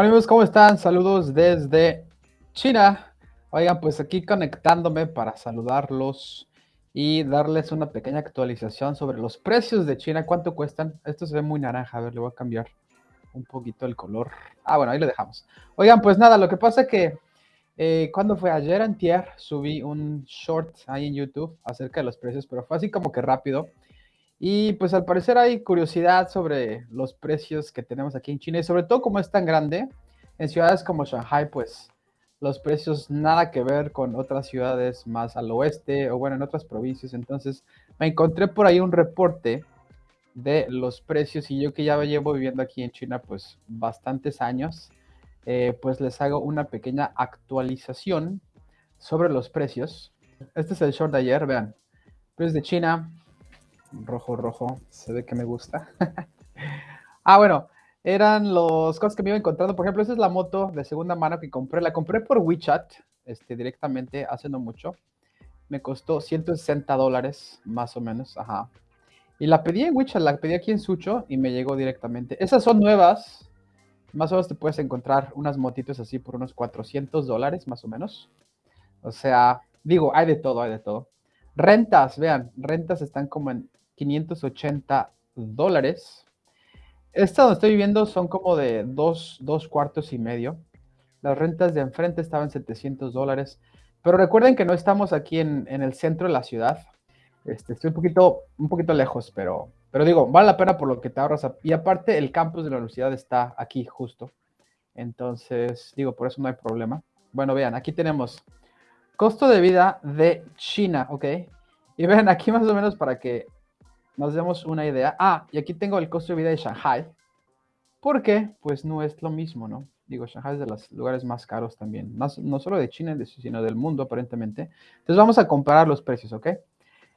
Hola amigos, ¿cómo están? Saludos desde China. Oigan, pues aquí conectándome para saludarlos y darles una pequeña actualización sobre los precios de China. ¿Cuánto cuestan? Esto se ve muy naranja. A ver, le voy a cambiar un poquito el color. Ah, bueno, ahí lo dejamos. Oigan, pues nada, lo que pasa es que eh, cuando fue ayer antier, subí un short ahí en YouTube acerca de los precios, pero fue así como que rápido. Y pues al parecer hay curiosidad sobre los precios que tenemos aquí en China y sobre todo como es tan grande, en ciudades como Shanghai, pues los precios nada que ver con otras ciudades más al oeste o bueno, en otras provincias. Entonces me encontré por ahí un reporte de los precios y yo que ya llevo viviendo aquí en China pues bastantes años, eh, pues les hago una pequeña actualización sobre los precios. Este es el short de ayer, vean. Precios de China, rojo, rojo, se ve que me gusta. ah, bueno, eran los cosas que me iba encontrando. Por ejemplo, esa es la moto de segunda mano que compré. La compré por WeChat, este, directamente, hace no mucho. Me costó 160 dólares, más o menos, ajá. Y la pedí en WeChat, la pedí aquí en Sucho y me llegó directamente. Esas son nuevas. Más o menos te puedes encontrar unas motitos así por unos 400 dólares, más o menos. O sea, digo, hay de todo, hay de todo. Rentas, vean, rentas están como en 580 dólares. Esta donde estoy viviendo son como de dos, dos cuartos y medio. Las rentas de enfrente estaban 700 dólares. Pero recuerden que no estamos aquí en, en el centro de la ciudad. Este, estoy un poquito, un poquito lejos, pero, pero digo, vale la pena por lo que te ahorras. Y aparte, el campus de la universidad está aquí justo. Entonces, digo, por eso no hay problema. Bueno, vean, aquí tenemos costo de vida de China, ¿ok? Y vean aquí más o menos para que nos demos una idea. Ah, y aquí tengo el costo de vida de Shanghai. ¿Por qué? Pues no es lo mismo, ¿no? Digo, Shanghai es de los lugares más caros también. No, solo de China, sino del mundo, aparentemente. Entonces vamos a comparar los precios, ¿ok?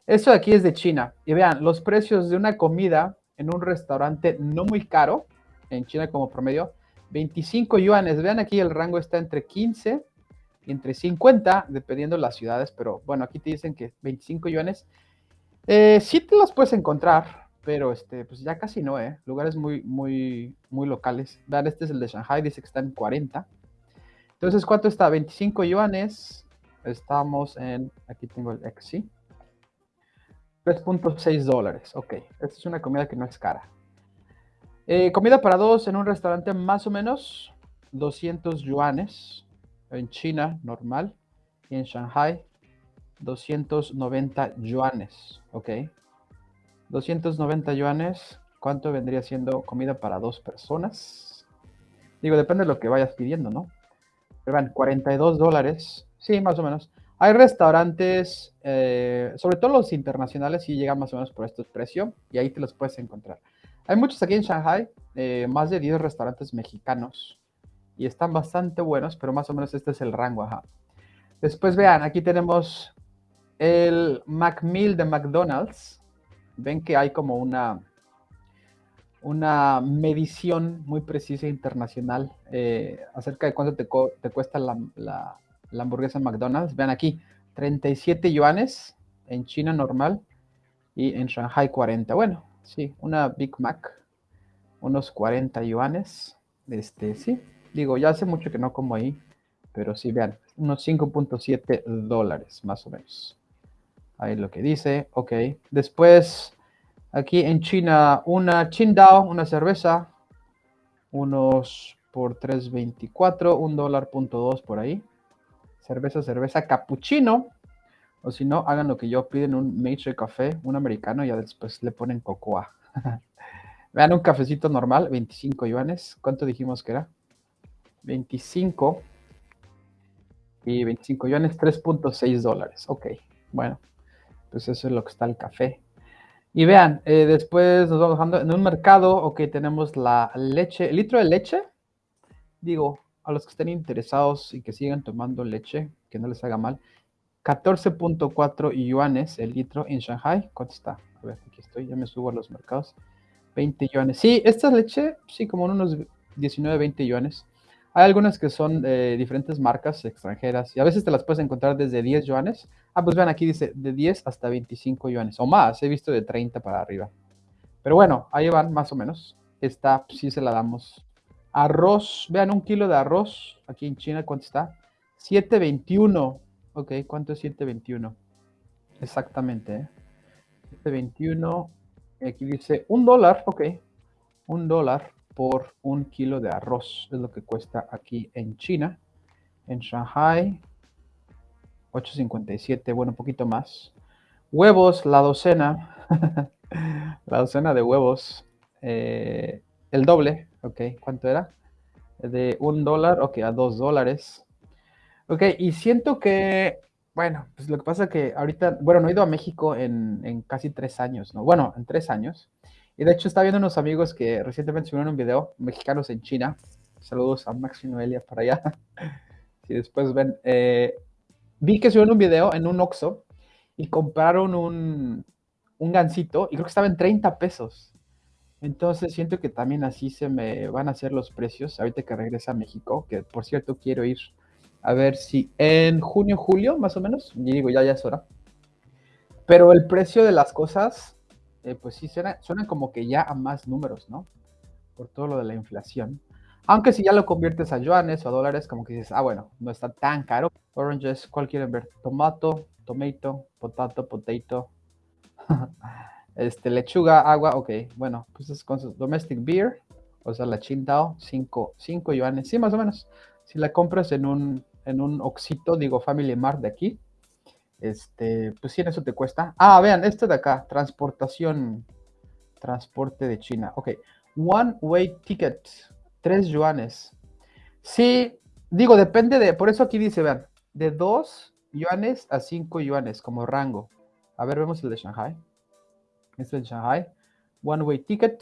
Esto de aquí es de China. Y vean, los precios de una comida en un restaurante no muy caro, en China como promedio, 25 yuanes. Vean aquí el rango está entre 15 y entre 50, dependiendo de las ciudades, pero bueno, aquí te dicen que 25 yuanes eh, sí te los puedes encontrar, pero este, pues ya casi no, ¿eh? Lugares muy, muy, muy locales. Vean, este es el de Shanghai, dice que está en 40. Entonces, ¿cuánto está? 25 yuanes. Estamos en, aquí tengo el XC. 3.6 dólares. Ok, esta es una comida que no es cara. Eh, comida para dos en un restaurante más o menos 200 yuanes. En China, normal. Y en Shanghai, 290 yuanes, ¿ok? 290 yuanes, ¿cuánto vendría siendo comida para dos personas? Digo, depende de lo que vayas pidiendo, ¿no? Pero van, 42 dólares, sí, más o menos. Hay restaurantes, eh, sobre todo los internacionales, y llegan más o menos por este precio, y ahí te los puedes encontrar. Hay muchos aquí en Shanghai, eh, más de 10 restaurantes mexicanos, y están bastante buenos, pero más o menos este es el rango, ajá. Después vean, aquí tenemos el Macmill de McDonald's, ven que hay como una, una medición muy precisa internacional eh, acerca de cuánto te, cuesta la, hamburguesa McDonald's. Vean aquí, 37 yuanes en China normal y en Shanghai 40. Bueno, sí, una Big Mac, unos 40 yuanes. Este, sí, digo, ya hace mucho que no como ahí, pero sí, vean, unos 5.7 dólares más o menos. Ahí lo que dice, ok. Después, aquí en China, una Qingdao, una cerveza, unos por 3.24, un dólar punto dos por ahí. Cerveza, cerveza, cappuccino. O si no, hagan lo que yo piden, un Maitre Café, un americano, y ya después le ponen cocoa. Vean un cafecito normal, 25 yuanes. ¿Cuánto dijimos que era? 25 y 25 yuanes, 3.6 dólares. Ok, bueno pues eso es lo que está el café. Y vean, eh, después nos vamos bajando en un mercado, ok, tenemos la leche, el litro de leche, digo, a los que estén interesados y que sigan tomando leche, que no les haga mal, 14.4 yuanes el litro en Shanghai. ¿Cuánto está? A ver, aquí estoy, ya me subo a los mercados. 20 yuanes. Sí, esta leche, sí, como en unos 19, 20 yuanes. Hay algunas que son de diferentes marcas extranjeras y a veces te las puedes encontrar desde 10 yuanes. Ah, pues vean, aquí dice de 10 hasta 25 yuanes o más. He visto de 30 para arriba. Pero bueno, ahí van más o menos. Esta sí se la damos Arroz, vean un kilo de arroz aquí en China, ¿cuánto está? 7.21. Ok, ¿cuánto es 7.21? Exactamente, ¿eh? 7.21. Aquí dice un dólar, ok. Un dólar por un kilo de arroz es lo que cuesta aquí en China. En Shanghai, 8.57, bueno, un poquito más. Huevos, la docena. la docena de huevos. Eh, el doble, ok. ¿Cuánto era? De un dólar, ok, a dos dólares. Ok, y siento que, bueno, pues lo que pasa es que ahorita, bueno, no he ido a México en, en casi tres años, ¿no? Bueno, en tres años. Y de hecho está viendo unos amigos que recientemente subieron un video, mexicanos en China. Saludos a Max y Noelia para allá. Si después ven, eh, vi que subieron un video en un Oxxo y compraron un, un gansito y creo que estaba en 30 pesos. Entonces siento que también así se me van a hacer los precios ahorita que regresa a México, que por cierto quiero ir a ver si en junio, julio, más o menos, digo, ya, ya es hora. Pero el precio de las cosas, eh, pues sí, suenan, suenan como que ya a más números, ¿no? Por todo lo de la inflación. Aunque si ya lo conviertes a yuanes o a dólares, como que dices, ah, bueno, no está tan caro. Oranges, ¿cuál quieren ver? Tomato, tomato, potato, potato. este, lechuga, agua, ok. Bueno, pues es con su domestic beer, o sea, la Qingdao, 5 yuanes. Sí, más o menos. Si la compras en un, en un Oxito, digo Family Mart de aquí, este, pues sí, en eso te cuesta. Ah, vean, este de acá, transportación, transporte de China. Ok, one way ticket, 3 yuanes. Sí, digo, depende de, por eso aquí dice, vean, de 2 yuanes a 5 yuanes como rango. A ver, vemos el de Shanghai. Este es el Shanghai. One way ticket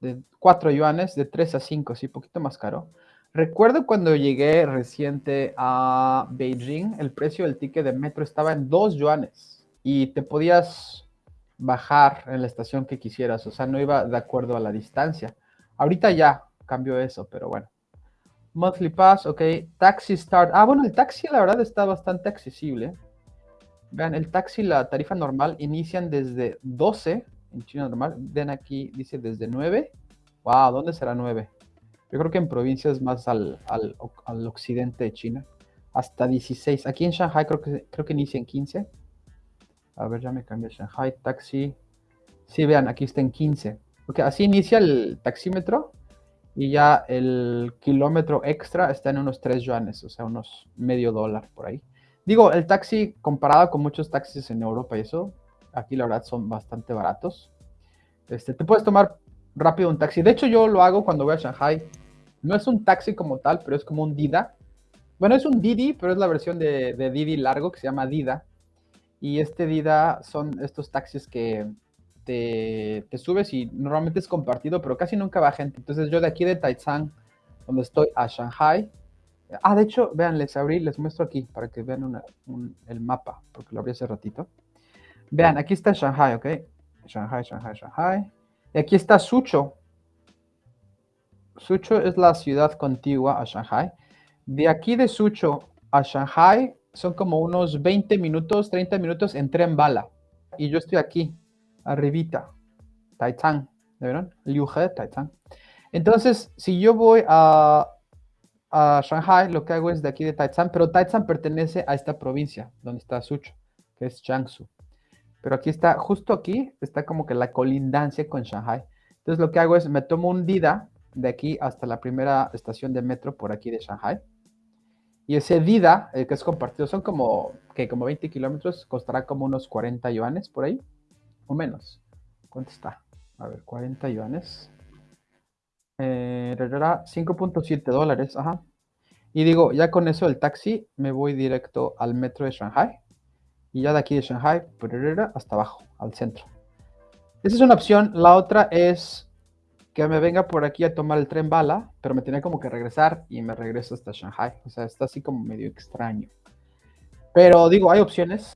de 4 yuanes, de 3 a 5, sí, poquito más caro. Recuerdo cuando llegué reciente a Beijing, el precio del ticket de metro estaba en 2 yuanes y te podías bajar en la estación que quisieras, o sea, no iba de acuerdo a la distancia. Ahorita ya cambió eso, pero bueno. Monthly Pass, ok. Taxi Start. Ah, bueno, el taxi la verdad está bastante accesible. Vean, el taxi, la tarifa normal, inician desde 12 en China normal. Ven aquí, dice desde 9. Wow, ¿dónde será 9? Yo creo que en provincias más al, al, al, occidente de China. Hasta 16. Aquí en Shanghai creo que, creo que inicia en 15. A ver, ya me cambié Shanghai. Taxi. Sí, vean, aquí está en 15. Ok, así inicia el taxímetro. Y ya el kilómetro extra está en unos 3 yuanes, o sea, unos medio dólar por ahí. Digo, el taxi comparado con muchos taxis en Europa y eso, aquí la verdad son bastante baratos. Este, te puedes tomar rápido un taxi. De hecho, yo lo hago cuando voy a Shanghai. No es un taxi como tal, pero es como un Dida. Bueno, es un Didi, pero es la versión de, de Didi largo que se llama Dida. Y este Dida son estos taxis que te, te, subes y normalmente es compartido, pero casi nunca va gente. Entonces yo de aquí de Taizang, donde estoy, a Shanghai. Ah, de hecho, vean, les abrí, les muestro aquí para que vean el mapa, porque lo abrí hace ratito. Vean, aquí está Shanghai, ¿ok? Shanghai, Shanghai, Shanghai. Y aquí está Sucho. Sucho es la ciudad contigua a Shanghai. De aquí de Sucho a Shanghai son como unos 20 minutos, 30 minutos en tren bala. Y yo estoy aquí, arribita, Taizang. ¿De vieron? Liuhe, Taizang. Entonces, si yo voy a, a Shanghai, lo que hago es de aquí de Taizang, pero Taizang pertenece a esta provincia donde está Sucho, que es Jiangsu. Pero aquí está, justo aquí, está como que la colindancia con Shanghai. Entonces lo que hago es, me tomo un Dida de aquí hasta la primera estación de metro por aquí de Shanghai. Y ese Dida, el que es compartido, son como, que como 20 kilómetros, costará como unos 40 yuanes por ahí, o menos. ¿Cuánto está? A ver, 40 yuanes. Eh, 5.7 dólares, ajá. Y digo, ya con eso el taxi me voy directo al metro de Shanghai y ya de aquí de Shanghai hasta abajo, al centro. Esa es una opción. La otra es que me venga por aquí a tomar el tren bala, pero me tenía como que regresar y me regreso hasta Shanghai. O sea, está así como medio extraño. Pero digo, hay opciones.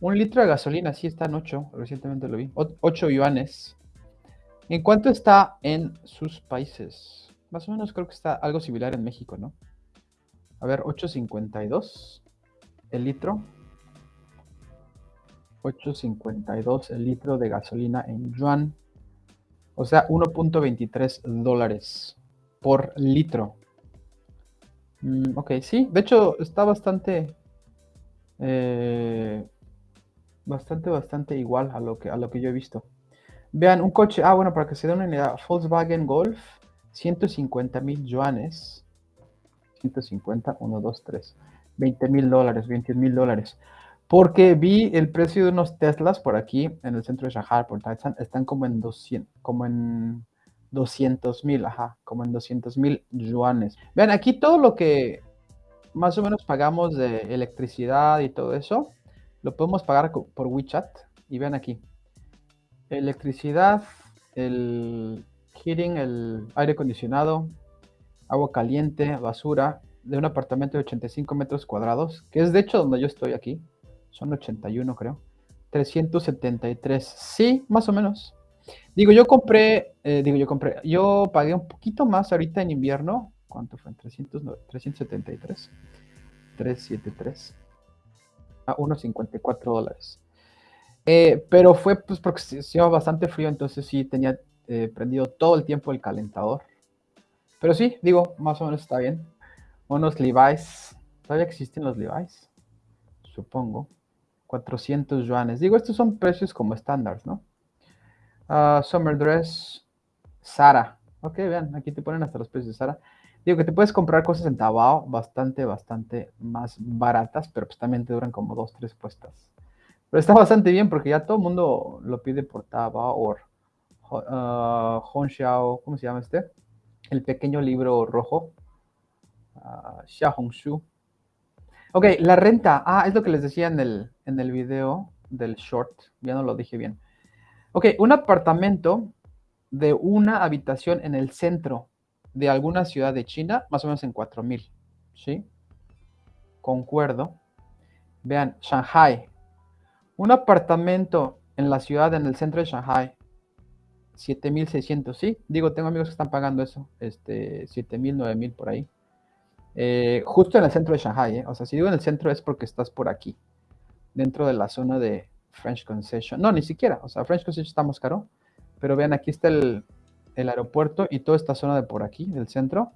Un litro de gasolina, sí está en 8, recientemente lo vi. 8 yuanes. ¿En cuánto está en sus países? Más o menos creo que está algo similar en México, ¿no? A ver, 8.52 el litro. 8.52 el litro de gasolina en yuan. O sea, 1.23 dólares por litro. Mm, ok, sí, de hecho está bastante, eh, bastante, bastante igual a lo, que, a lo que yo he visto. Vean, un coche, ah, bueno, para que se den una idea, Volkswagen Golf, 150 mil yuanes. 150, 1, 2, 3. 20 mil dólares, 21 mil dólares. Porque vi el precio de unos Teslas por aquí, en el centro de Shanghai, por Taizan, están como en 200, como en 200 mil, ajá, como en 200 mil yuanes. Vean, aquí todo lo que más o menos pagamos de electricidad y todo eso, lo podemos pagar por WeChat. Y vean aquí, electricidad, el heating, el aire acondicionado, agua caliente, basura, de un apartamento de 85 metros cuadrados, que es de hecho donde yo estoy aquí. Son 81 creo. 373. Sí, más o menos. Digo, yo compré, eh, digo, yo compré, yo pagué un poquito más ahorita en invierno. ¿Cuánto fue? 300, 373. 373. A 1.54 dólares. Eh, pero fue pues porque hacía bastante frío, entonces sí tenía eh, prendido todo el tiempo el calentador. Pero sí, digo, más o menos está bien. Unos Levi's. ¿Todavía existen los Levi's? Supongo. 400 yuanes. Digo, estos son precios como estándares, ¿no? Uh, summer Dress. Sara. Ok, vean, aquí te ponen hasta los precios de Sara. Digo que te puedes comprar cosas en Tabao bastante, bastante más baratas, pero pues también te duran como dos, tres puestas. Pero está bastante bien porque ya todo el mundo lo pide por Taobao o uh, ¿cómo se llama este? El pequeño libro rojo. Uh, Xiaohongshu. Ok, la renta. Ah, es lo que les decía en el, en el video del short. Ya no lo dije bien. Ok, un apartamento de una habitación en el centro de alguna ciudad de China, más o menos en 4000. ¿Sí? Concuerdo. Vean, Shanghai, un apartamento en la ciudad, en el centro de Shanghai, 7600, sí. Digo, tengo amigos que están pagando eso, este, 7000, 9000 por ahí. Eh, justo en el centro de Shanghai, ¿eh? o sea, si digo en el centro es porque estás por aquí, dentro de la zona de French Concession. No, ni siquiera, o sea, French Concession está más caro, pero vean, aquí está el, el aeropuerto y toda esta zona de por aquí, del centro,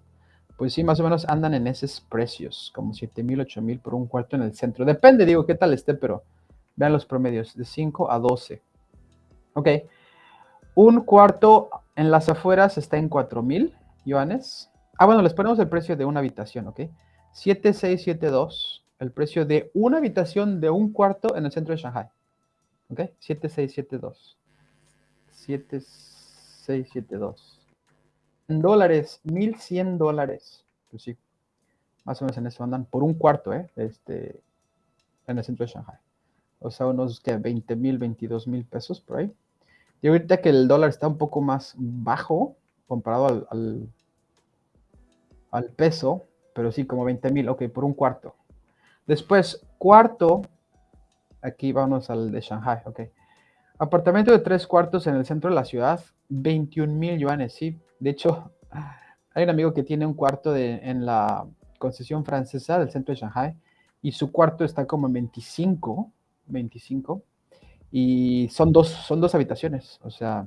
pues sí, más o menos andan en esos precios, como 7000, 8000 por un cuarto en el centro. Depende, digo, qué tal esté, pero Vean los promedios, de 5 a 12. Ok. Un cuarto en las afueras está en 4,000 yuanes. Ah, bueno, les ponemos el precio de una habitación, ¿ok? 7672, el precio de una habitación de un cuarto en el centro de Shanghai. ¿Ok? 7672. 7672. En dólares, 1100 dólares. Pues sí, más o menos en eso andan por un cuarto, ¿eh? Este, en el centro de Shanghai o sea, unos que 20 mil, 22 mil pesos por ahí. Y ahorita que el dólar está un poco más bajo comparado al, al, peso, pero sí, como 20 mil, ok, por un cuarto. Después, cuarto, aquí vamos al de Shanghai, ok. Apartamento de tres cuartos en el centro de la ciudad, 21 mil yuanes, sí. De hecho, hay un amigo que tiene un cuarto de, en la concesión francesa del centro de Shanghai y su cuarto está como en 25 25 y son dos, son dos habitaciones, o sea,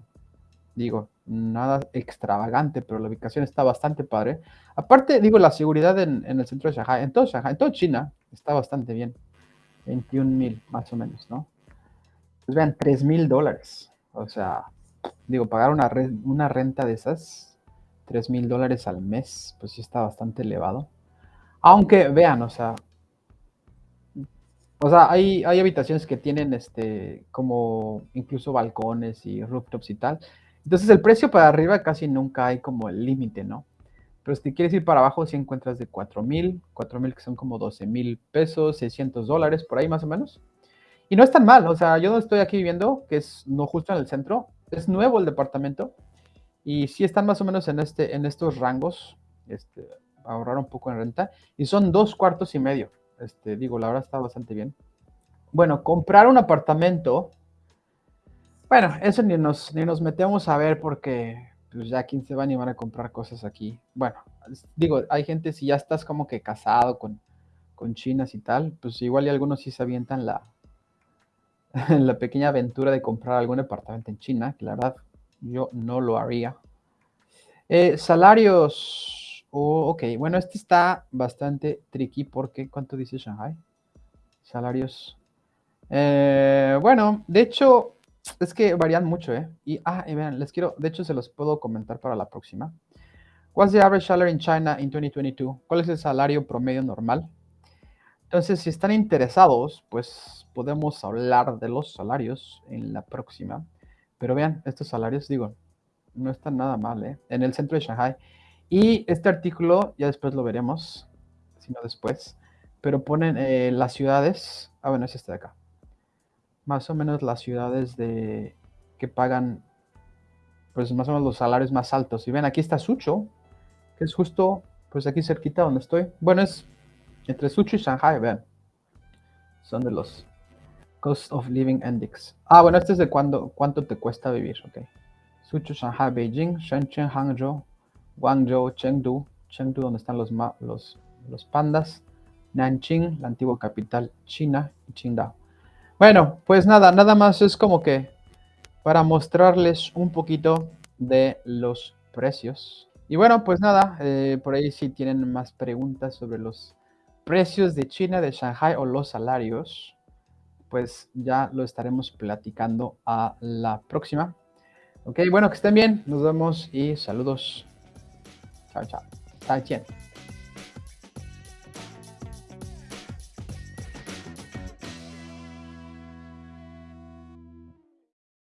digo, nada extravagante, pero la ubicación está bastante padre. Aparte, digo, la seguridad en, el centro de Shanghai, en todo Shanghai, en toda China, está bastante bien. 21 mil, más o menos, ¿no? Pues vean, 3 mil dólares. O sea, digo, pagar una, una renta de esas, 3 mil dólares al mes, pues sí está bastante elevado. Aunque, vean, o sea, o sea, hay, hay habitaciones que tienen este, como incluso balcones y rooftops y tal. Entonces el precio para arriba casi nunca hay como el límite, ¿no? Pero si quieres ir para abajo, si encuentras de 4 mil, 4 mil que son como 12 mil pesos, 600 dólares, por ahí más o menos. Y no es tan mal, o sea, yo no estoy aquí viviendo, que es no justo en el centro, es nuevo el departamento. Y sí están más o menos en, este, en estos rangos, este, ahorrar un poco en renta. Y son dos cuartos y medio. Este, digo, la verdad está bastante bien. Bueno, comprar un apartamento. Bueno, eso ni nos, ni nos metemos a ver porque pues ya quién se va a animar a comprar cosas aquí. Bueno, digo, hay gente, si ya estás como que casado con, con chinas y tal, pues igual y algunos sí se avientan la, la pequeña aventura de comprar algún apartamento en China, que la verdad yo no lo haría. Eh, salarios. Oh, ok, bueno, este está bastante tricky porque, ¿cuánto dice Shanghai? Salarios. Eh, bueno, de hecho, es que varían mucho, ¿eh? Y, ah, y vean, les quiero, de hecho, se los puedo comentar para la próxima. What's the average salary in China in 2022? ¿Cuál es el salario promedio normal? Entonces, si están interesados, pues podemos hablar de los salarios en la próxima. Pero vean, estos salarios, digo, no están nada mal, ¿eh? En el centro de Shanghai. Y este artículo, ya después lo veremos, sino después, pero ponen eh, las ciudades, ah, bueno, es este de acá. Más o menos las ciudades de que pagan, pues más o menos los salarios más altos. Y ven, aquí está Sucho, que es justo, pues aquí cerquita donde estoy. Bueno, es entre Sucho y Shanghai, vean. Son de los Cost of Living Index. Ah, bueno, este es de cuándo, cuánto te cuesta vivir, ok. Sucho, Shanghai, Beijing, Shenzhen, Hangzhou, Guangzhou, Chengdu, Chengdu donde están los, los, los pandas, Nanjing, la antigua capital china, y Qingdao. Bueno, pues nada, nada más es como que para mostrarles un poquito de los precios. Y bueno, pues nada, eh, por ahí si tienen más preguntas sobre los precios de China, de Shanghai o los salarios, pues ya lo estaremos platicando a la próxima. Ok, bueno, que estén bien, nos vemos y saludos. Chao, chao.